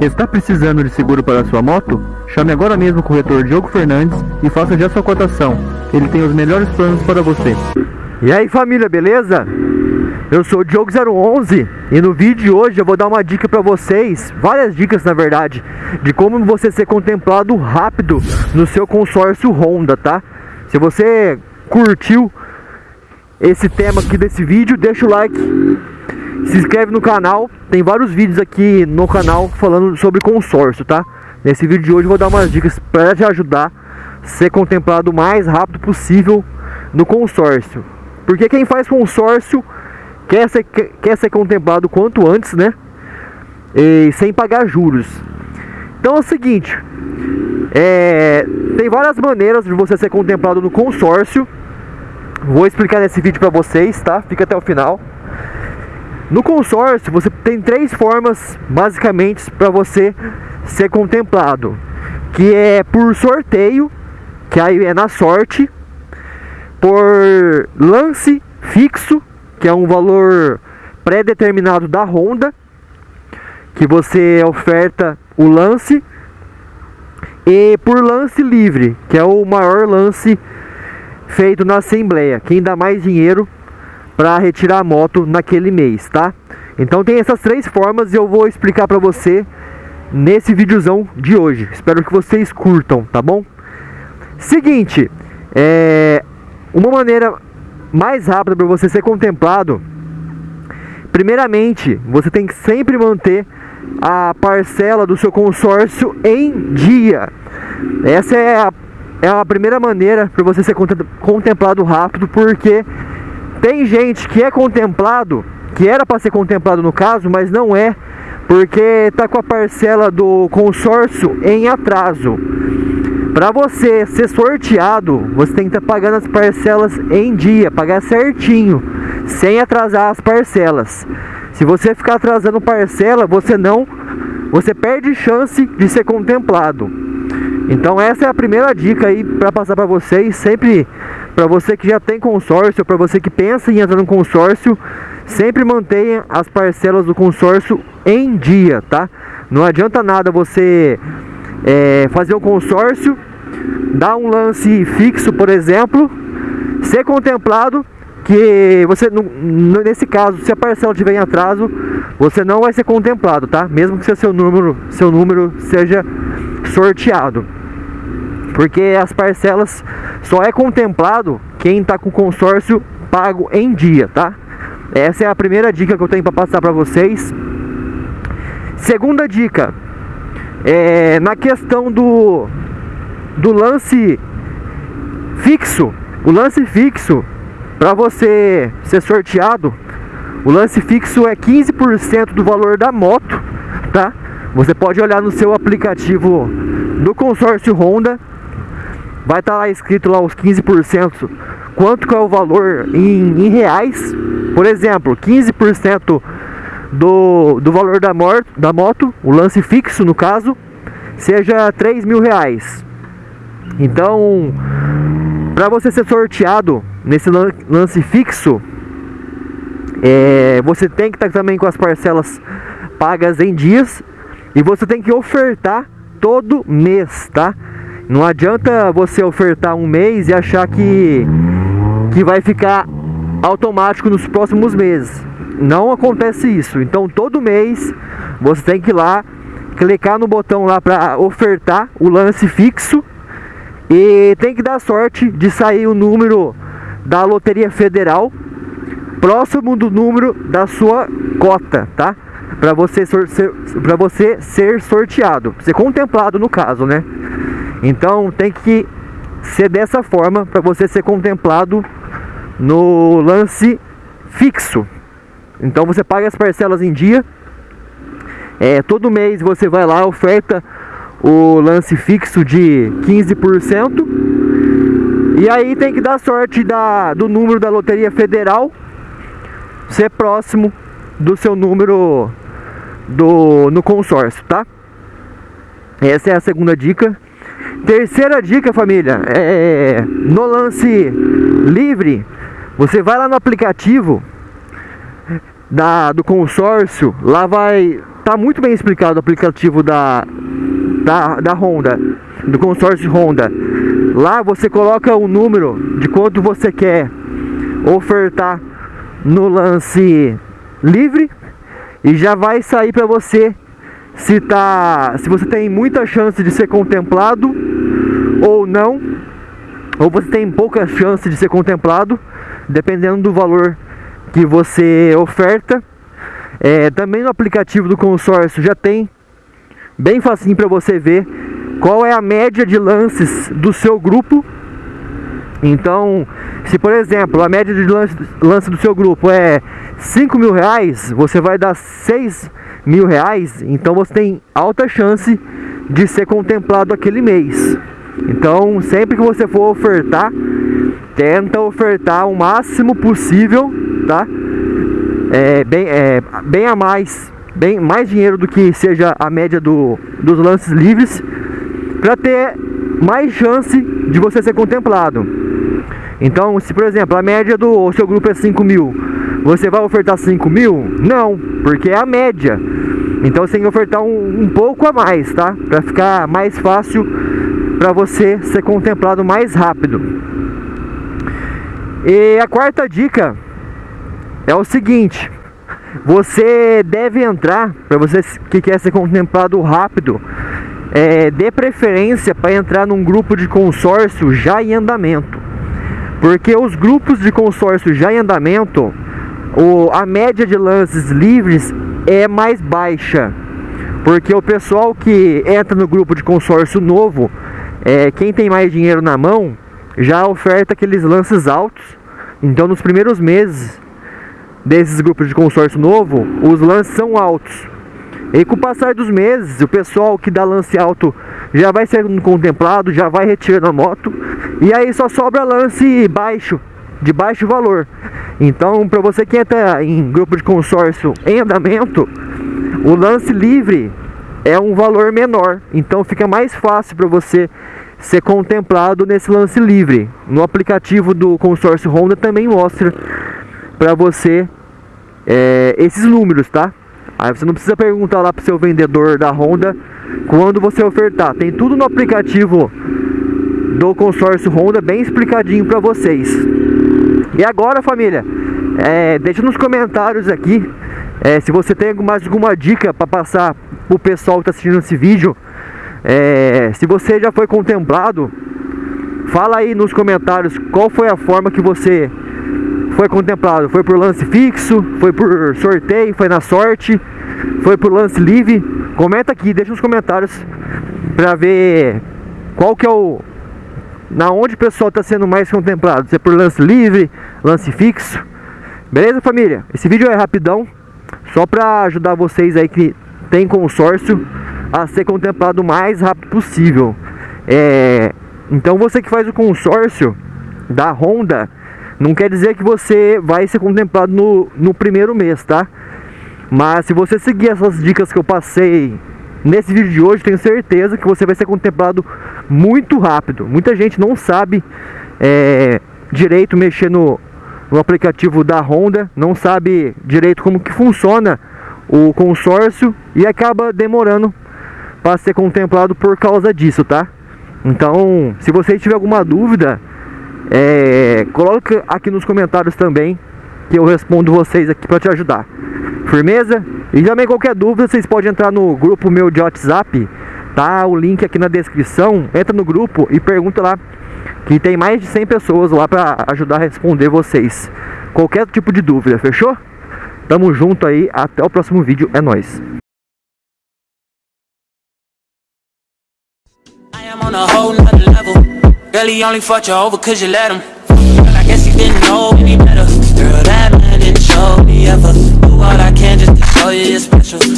Está precisando de seguro para sua moto? Chame agora mesmo o corretor Diogo Fernandes e faça já sua cotação. Ele tem os melhores planos para você. E aí família, beleza? Eu sou o Diogo011 e no vídeo de hoje eu vou dar uma dica para vocês, várias dicas na verdade, de como você ser contemplado rápido no seu consórcio Honda, tá? Se você curtiu esse tema aqui desse vídeo, deixa o like, se inscreve no canal, tem vários vídeos aqui no canal falando sobre consórcio, tá? Nesse vídeo de hoje eu vou dar umas dicas para te ajudar a ser contemplado o mais rápido possível no consórcio. Porque quem faz consórcio quer ser, quer ser contemplado quanto antes, né? E sem pagar juros. Então é o seguinte, é, tem várias maneiras de você ser contemplado no consórcio Vou explicar nesse vídeo para vocês, tá? Fica até o final. No consórcio, você tem três formas, basicamente, para você ser contemplado. Que é por sorteio, que aí é na sorte. Por lance fixo, que é um valor pré-determinado da Honda. Que você oferta o lance. E por lance livre, que é o maior lance feito na Assembleia. Quem dá mais dinheiro para retirar a moto naquele mês, tá? Então tem essas três formas e eu vou explicar para você nesse videozão de hoje. Espero que vocês curtam, tá bom? Seguinte, é uma maneira mais rápida para você ser contemplado. Primeiramente, você tem que sempre manter a parcela do seu consórcio em dia. Essa é a é a primeira maneira para você ser contemplado rápido, porque tem gente que é contemplado, que era para ser contemplado no caso, mas não é, porque está com a parcela do consórcio em atraso. Para você ser sorteado, você tem que estar tá pagando as parcelas em dia, pagar certinho, sem atrasar as parcelas. Se você ficar atrasando parcela, você não, você perde chance de ser contemplado. Então essa é a primeira dica aí para passar para vocês, sempre para você que já tem consórcio, para você que pensa em entrar no consórcio, sempre mantenha as parcelas do consórcio em dia, tá? Não adianta nada você é, fazer um consórcio, dar um lance fixo, por exemplo, ser contemplado que você, nesse caso, se a parcela tiver em atraso, você não vai ser contemplado, tá? Mesmo que seu número, seu número seja sorteado. Porque as parcelas só é contemplado quem está com consórcio pago em dia, tá? Essa é a primeira dica que eu tenho para passar para vocês. Segunda dica, é na questão do, do lance fixo. O lance fixo, para você ser sorteado, o lance fixo é 15% do valor da moto, tá? Você pode olhar no seu aplicativo do consórcio Honda vai estar tá lá escrito lá os 15%, quanto que é o valor em, em reais. Por exemplo, 15% do, do valor da, moto, da moto, o lance fixo no caso, seja 3 mil reais. Então, para você ser sorteado nesse lance fixo, é, você tem que estar tá também com as parcelas pagas em dias e você tem que ofertar todo mês, tá? Não adianta você ofertar um mês e achar que, que vai ficar automático nos próximos meses. Não acontece isso. Então todo mês você tem que ir lá, clicar no botão lá para ofertar o lance fixo e tem que dar sorte de sair o número da Loteria Federal próximo do número da sua cota, tá? Para você, você ser sorteado, ser contemplado no caso, né? Então tem que ser dessa forma para você ser contemplado no lance fixo. Então você paga as parcelas em dia. É, todo mês você vai lá, oferta o lance fixo de 15%. E aí tem que dar sorte da, do número da Loteria Federal ser próximo do seu número do, no consórcio, tá? Essa é a segunda dica. Terceira dica, família, é no lance livre, você vai lá no aplicativo da, do consórcio, lá vai tá muito bem explicado o aplicativo da, da, da Honda, do consórcio Honda. Lá você coloca o número de quanto você quer ofertar no lance livre e já vai sair para você se tá, se você tem muita chance de ser contemplado ou não, ou você tem pouca chance de ser contemplado, dependendo do valor que você oferta. É, também no aplicativo do consórcio já tem bem facinho para você ver qual é a média de lances do seu grupo. Então, se por exemplo a média de lance, lance do seu grupo é 5 mil reais, você vai dar 6 mil reais, então você tem alta chance de ser contemplado aquele mês. Então, sempre que você for ofertar, tenta ofertar o máximo possível, tá? É, bem, é, bem a mais, bem mais dinheiro do que seja a média do, dos lances livres, para ter mais chance de você ser contemplado. Então, se por exemplo a média do seu grupo é 5 mil, você vai ofertar 5 mil? Não, porque é a média. Então você tem que ofertar um, um pouco a mais, tá? Para ficar mais fácil para você ser contemplado mais rápido. E a quarta dica é o seguinte: você deve entrar, para você que quer ser contemplado rápido, é, dê preferência para entrar num grupo de consórcio já em andamento. Porque os grupos de consórcio já em andamento, o, a média de lances livres é mais baixa. Porque o pessoal que entra no grupo de consórcio novo, é, quem tem mais dinheiro na mão, já oferta aqueles lances altos. Então nos primeiros meses desses grupos de consórcio novo, os lances são altos. E com o passar dos meses, o pessoal que dá lance alto já vai sendo contemplado, já vai retirando a moto, e aí só sobra lance baixo, de baixo valor. Então, para você que entra em grupo de consórcio em andamento, o lance livre é um valor menor, então fica mais fácil para você ser contemplado nesse lance livre. No aplicativo do consórcio Honda também mostra para você é, esses números, tá? Aí você não precisa perguntar lá pro seu vendedor da Honda quando você ofertar. Tem tudo no aplicativo do consórcio Honda bem explicadinho para vocês. E agora, família, é, deixa nos comentários aqui é, se você tem mais alguma dica para passar pro pessoal que está assistindo esse vídeo. É, se você já foi contemplado, fala aí nos comentários qual foi a forma que você foi contemplado? Foi por lance fixo? Foi por sorteio? Foi na sorte? Foi por lance livre? Comenta aqui, deixa nos comentários pra ver qual que é o... Na onde o pessoal está sendo mais contemplado Se é por lance livre, lance fixo Beleza família? Esse vídeo é rapidão Só pra ajudar vocês aí que tem consórcio A ser contemplado o mais rápido possível é... Então você que faz o consórcio da Honda não quer dizer que você vai ser contemplado no, no primeiro mês, tá? Mas se você seguir essas dicas que eu passei nesse vídeo de hoje, tenho certeza que você vai ser contemplado muito rápido. Muita gente não sabe é, direito mexer no, no aplicativo da Honda, não sabe direito como que funciona o consórcio e acaba demorando para ser contemplado por causa disso, tá? Então, se você tiver alguma dúvida, é, coloca aqui nos comentários também que eu respondo vocês aqui para te ajudar. Firmeza? E também qualquer dúvida, vocês podem entrar no grupo meu de WhatsApp, tá? O link aqui na descrição. Entra no grupo e pergunta lá que tem mais de 100 pessoas lá para ajudar a responder vocês. Qualquer tipo de dúvida, fechou? Tamo junto aí, até o próximo vídeo, é nóis. On a whole nother level. Girl, he only fucked you over cause you let him. Girl, I guess he didn't know any better. Girl, that man didn't show me ever. Do what I can just to show you you're special